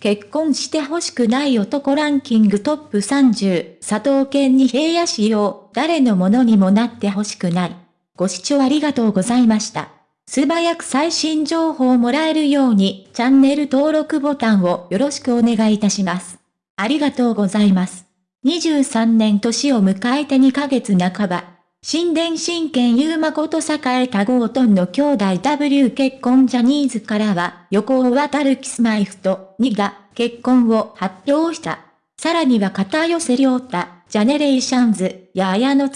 結婚して欲しくない男ランキングトップ30、佐藤健に平野仕様、誰のものにもなって欲しくない。ご視聴ありがとうございました。素早く最新情報をもらえるように、チャンネル登録ボタンをよろしくお願いいたします。ありがとうございます。23年年を迎えて2ヶ月半ば。新伝真剣優馬こと栄多号トンの兄弟 W 結婚ジャニーズからは、横尾渡るキスマイフと2が結婚を発表した。さらには片寄涼太、 GENERATIONS や綾野剛、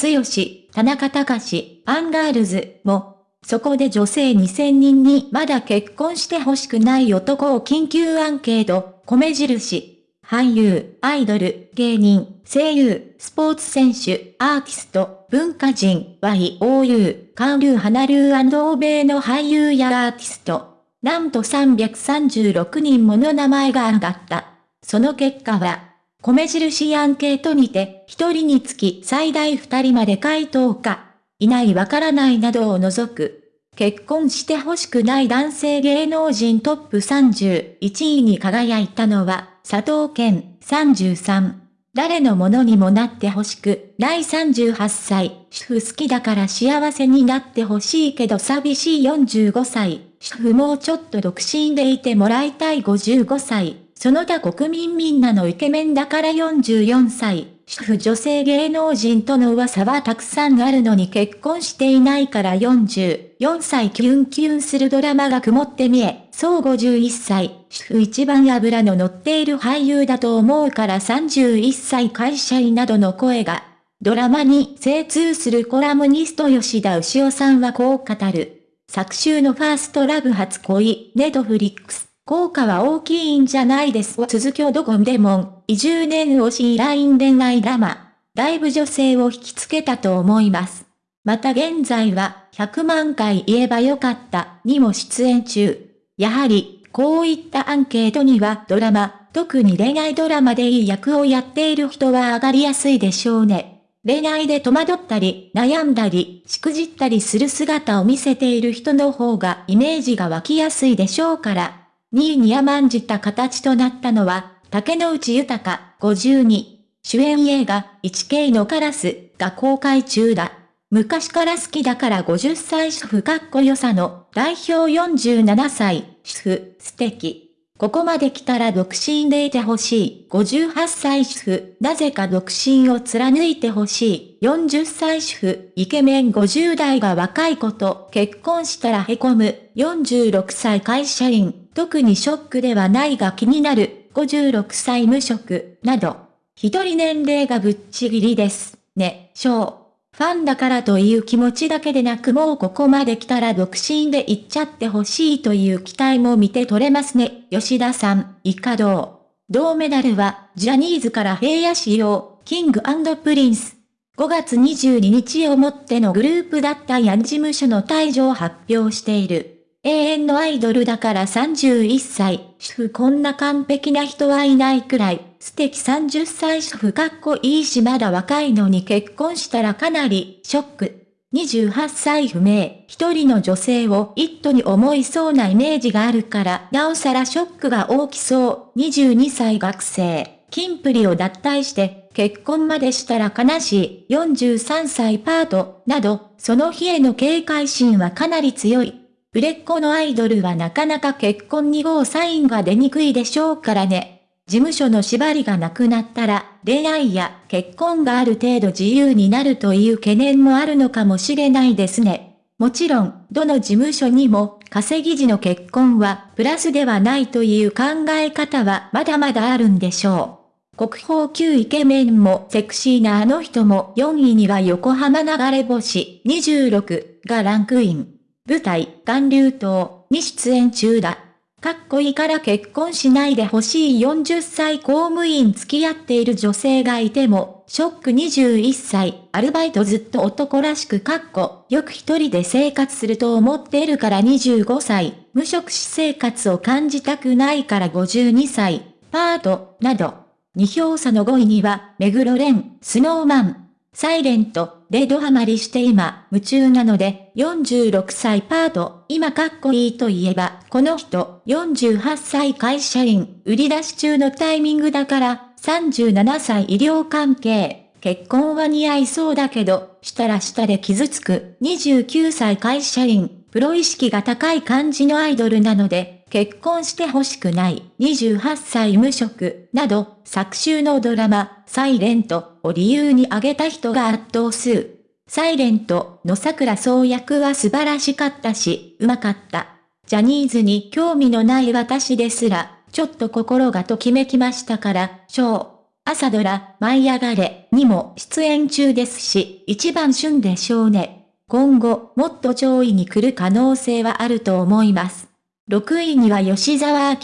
田中卓志、アンガールズも、そこで女性2000人にまだ結婚して欲しくない男を緊急アンケート、米印。俳優、アイドル、芸人、声優、スポーツ選手、アーティスト、文化人、YOU、韓流華流欧米の俳優やアーティスト。なんと336人もの名前が上がった。その結果は、米印アンケートにて、1人につき最大2人まで回答か、いないわからないなどを除く。結婚して欲しくない男性芸能人トップ31位に輝いたのは、佐藤健33。誰のものにもなってほしく、第38歳、主婦好きだから幸せになってほしいけど寂しい45歳、主婦もうちょっと独身でいてもらいたい55歳、その他国民みんなのイケメンだから44歳、主婦女性芸能人との噂はたくさんあるのに結婚していないから44歳キュンキュンするドラマが曇って見え、そう51歳、主婦一番油の乗っている俳優だと思うから31歳会社員などの声が、ドラマに精通するコラムニスト吉田牛尾さんはこう語る。昨週のファーストラブ初恋、ネドフリックス。効果は大きいんじゃないです続きをどこんでも、移住年推しライン恋愛ラマ。だいぶ女性を引きつけたと思います。また現在は、100万回言えばよかったにも出演中。やはり、こういったアンケートにはドラマ、特に恋愛ドラマでいい役をやっている人は上がりやすいでしょうね。恋愛で戸惑ったり、悩んだり、しくじったりする姿を見せている人の方がイメージが湧きやすいでしょうから。2位に甘んじた形となったのは、竹野内豊52。主演映画、1K のカラスが公開中だ。昔から好きだから50歳主婦かっこよさの代表47歳主婦素敵。ここまで来たら独身でいてほしい。58歳主婦、なぜか独身を貫いてほしい。40歳主婦、イケメン50代が若い子と結婚したら凹む。46歳会社員、特にショックではないが気になる。56歳無職、など。一人年齢がぶっちぎりです。ね、しょう。ファンだからという気持ちだけでなくもうここまで来たら独身で行っちゃってほしいという期待も見て取れますね。吉田さん、以下銅。銅メダルは、ジャニーズから平野紫耀、King & Prince。5月22日をもってのグループだったヤン事務所の退場を発表している。永遠のアイドルだから31歳、主婦こんな完璧な人はいないくらい、素敵。30歳主婦かっこいいしまだ若いのに。結婚したらかなり、ショック。28歳不明、一人の女性を一途に思いそうなイメージがあるから、なおさらショックが大きそう。22歳学生、キンプリを脱退して、結婚までしたら悲しい。43歳パート、など、その日への警戒心はかなり強い。売れっ子のアイドルはなかなか結婚2号サインが出にくいでしょうからね。事務所の縛りがなくなったら、恋愛や結婚がある程度自由になるという懸念もあるのかもしれないですね。もちろん、どの事務所にも、稼ぎ時の結婚はプラスではないという考え方はまだまだあるんでしょう。国宝級イケメンもセクシーなあの人も4位には横浜流れ星26がランクイン。舞台、韓流島に出演中だ。かっこいいから結婚しないでほしい40歳公務員付き合っている女性がいても、ショック21歳、アルバイトずっと男らしくかっこ、よく一人で生活すると思っているから25歳、無職私生活を感じたくないから52歳、パート、など。2票差の5位には、目黒蓮、スノーマン、サイレント、でドハマりして今、夢中なので、46歳パート、今かっこいいと言えば、この人、48歳会社員、売り出し中のタイミングだから、37歳医療関係、結婚は似合いそうだけど、したらしたで傷つく、29歳会社員、プロ意識が高い感じのアイドルなので、結婚してほしくない、28歳無職、など、昨週のドラマ、サイレントを理由に挙げた人が圧倒数。サイレントの桜総役は素晴らしかったし、うまかった。ジャニーズに興味のない私ですら、ちょっと心がときめきましたから、ショー。朝ドラ、舞い上がれにも出演中ですし、一番旬でしょうね。今後、もっと上位に来る可能性はあると思います。6位には吉沢明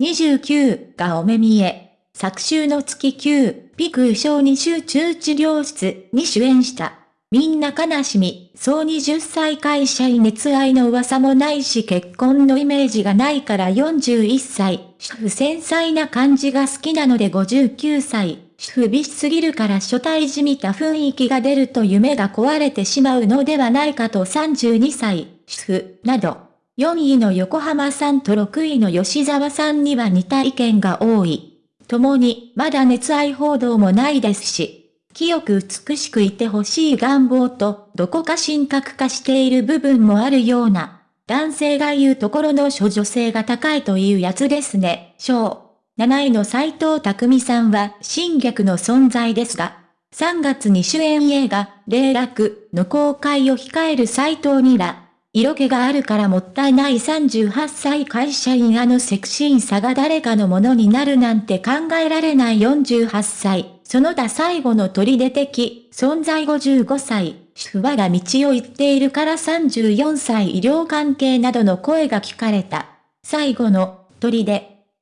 29がお目見え。昨週の月9、ピク小児集中治療室に主演した。みんな悲しみ、総20歳会社員熱愛の噂もないし結婚のイメージがないから41歳、主婦繊細な感じが好きなので59歳、主婦美しすぎるから初対じみた雰囲気が出ると夢が壊れてしまうのではないかと32歳、主婦、など。4位の横浜さんと6位の吉沢さんには似た意見が多い。共に、まだ熱愛報道もないですし、清く美しくいてほしい願望と、どこか神格化している部分もあるような、男性が言うところの処女性が高いというやつですね、章。7位の斎藤匠さんは、新逆の存在ですが、3月に主演映画、霊落の公開を控える斎藤にら、色気があるからもったいない38歳会社員あのセクシーさが誰かのものになるなんて考えられない48歳、その他最後の砦的、存在55歳、主婦はが道を行っているから34歳医療関係などの声が聞かれた。最後の砦。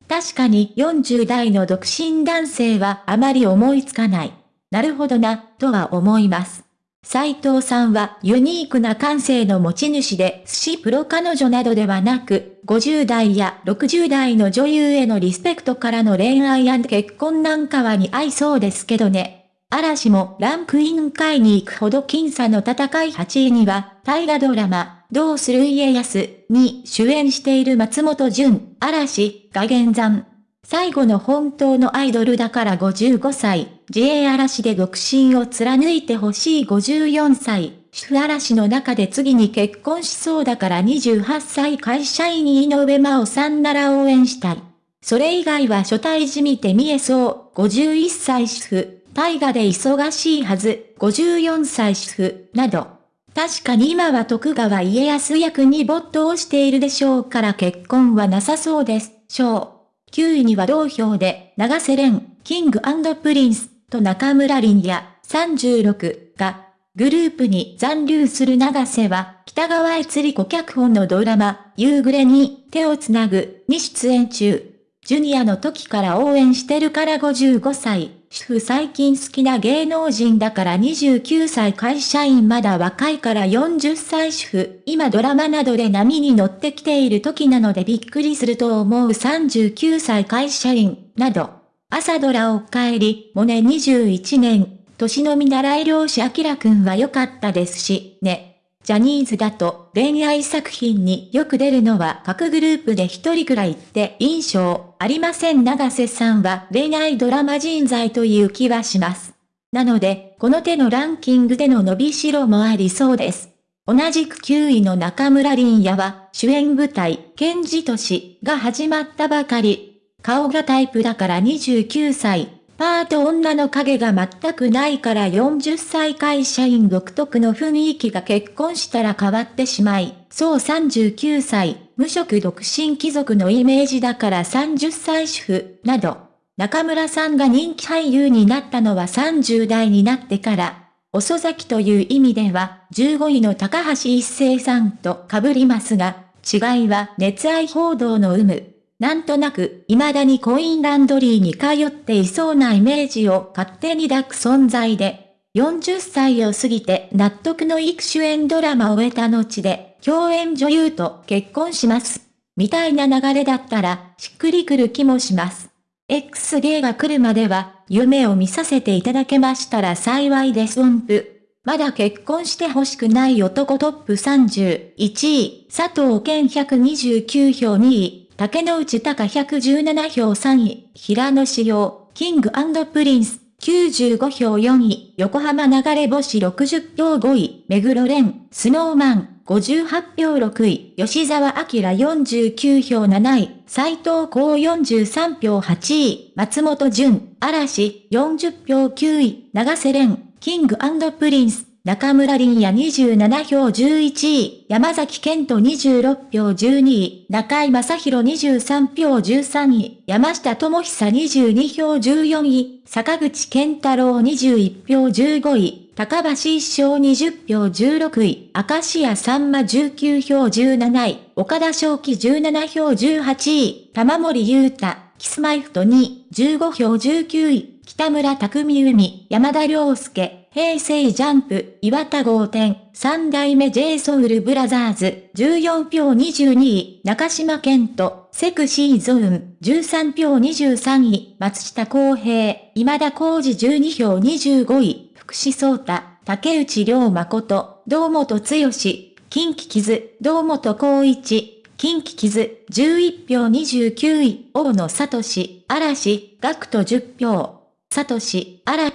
確かに40代の独身男性はあまり思いつかない。なるほどな、とは思います。斉藤さんはユニークな感性の持ち主で、寿司プロ彼女などではなく、50代や60代の女優へのリスペクトからの恋愛結婚なんかは似合いそうですけどね。嵐もランクイン会に行くほど僅差の戦い8位には、大河ドラマ、どうする家康に主演している松本潤、嵐が現山。最後の本当のアイドルだから55歳、自衛嵐で独身を貫いてほしい54歳、主婦嵐の中で次に結婚しそうだから28歳会社員井上真央さんなら応援したい。それ以外は初対じみて見えそう、51歳主婦、大河で忙しいはず、54歳主婦、など。確かに今は徳川家康役に没頭しているでしょうから結婚はなさそうです、しょう。9位には同票で、長瀬廉、 King & Prince と中村倫也36が、グループに残留する長瀬は、北川悦吏子脚本のドラマ、夕暮れに手をつなぐに出演中。ジュニアの時から応援してるから55歳。主婦最近好きな芸能人だから29歳会社員まだ若いから40歳主婦。今ドラマなどで波に乗ってきている時なのでびっくりすると思う39歳会社員。など。朝ドラお帰り、もね21年。年の見習い漁師明くんは良かったですし、ね。ジャニーズだと恋愛作品によく出るのは各グループで一人くらいって印象ありません長瀬さんは恋愛ドラマ人材という気はします。なので、この手のランキングでの伸びしろもありそうです。同じく9位の中村凛也は主演舞台、ケンジトシが始まったばかり。顔がタイプだから29歳。パート女の影が全くないから40歳会社員独特の雰囲気が結婚したら変わってしまい、そう39歳、無職独身貴族のイメージだから30歳主婦、など。中村さんが人気俳優になったのは30代になってから、遅咲きという意味では、15位の高橋一生さんと被りますが、違いは熱愛報道の有無。なんとなく、未だにコインランドリーに通っていそうなイメージを勝手に抱く存在で、40歳を過ぎて納得のいく主演ドラマを終えた後で、共演女優と結婚します。みたいな流れだったら、しっくりくる気もします。X デーが来るまでは、夢を見させていただけましたら幸いです音符。まだ結婚して欲しくない男トップ31位、佐藤健129票2位、竹野内豊117票3位、平野紫耀、King & Prince 95票4位、横浜流星60票5位、目黒蓮、 Snow Man 58票6位、吉沢亮49票7位、斎藤工43票8位、松本潤、嵐40票9位、長瀬廉、 King & Prince、中村倫也27票11位、山﨑賢人26票12位、中居正広23票13位、山下智久22票14位、坂口健太郎21票15位、高橋一生20票16位、明石家さんま19票17位、岡田将生17票18位、玉森裕太、 Kis-My-Ft2、15票19位、北村匠海、山田涼介、平成ジャンプ、岩田豪天、三代目 j ソウルブラザーズ、14票22位、中島健人、セクシーゾーン、13票23位、松下康平、今田浩二12票25位、福士蒼太、竹内涼誠、堂本剛、近畿傷、堂本光一、近畿傷、11票29位、大野聡、嵐、学徒10票。サトシ、あら、